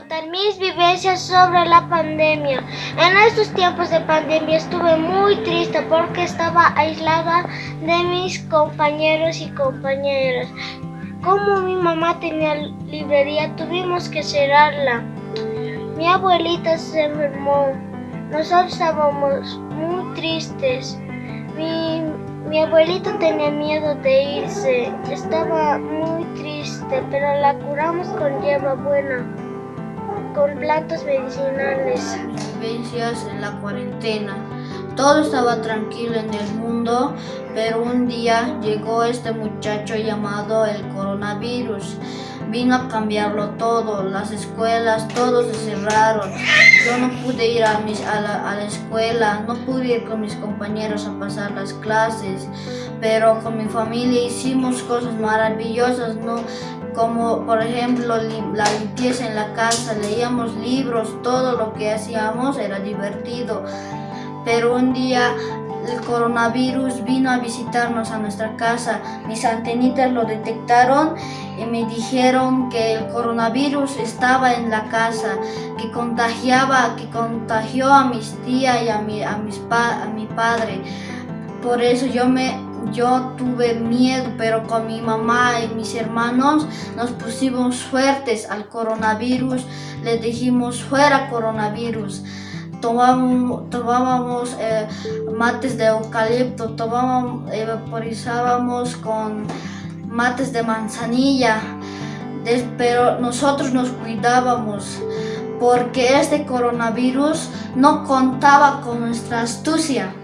contar mis vivencias sobre la pandemia. En estos tiempos de pandemia estuve muy triste porque estaba aislada de mis compañeros y compañeras. Como mi mamá tenía librería, tuvimos que cerrarla. Mi abuelita se enfermó. Nosotros estábamos muy tristes. Mi, mi abuelito tenía miedo de irse. Estaba muy triste, pero la curamos con hierba buena, con plantas medicinales. Vivencias en la cuarentena. Todo estaba tranquilo en el mundo, pero un día llegó este muchacho llamado el coronavirus. Vino a cambiarlo todo, las escuelas, todos se cerraron. Yo no pude ir a, mis, a, la, a la escuela, no pude ir con mis compañeros a pasar las clases, pero con mi familia hicimos cosas maravillosas, ¿no? Como por ejemplo la limpieza en la casa, leíamos libros, todo lo que hacíamos era divertido pero un día el coronavirus vino a visitarnos a nuestra casa. Mis antenitas lo detectaron y me dijeron que el coronavirus estaba en la casa, que contagiaba, que contagió a mis tías y a mi, a mis a mi padre. Por eso yo me yo tuve miedo, pero con mi mamá y mis hermanos nos pusimos fuertes al coronavirus. Le dijimos fuera coronavirus tomábamos, eh, mates de eucalipto, tomábamos, vaporizábamos con mates de manzanilla, pero nosotros nos cuidábamos porque este coronavirus no contaba con nuestra astucia.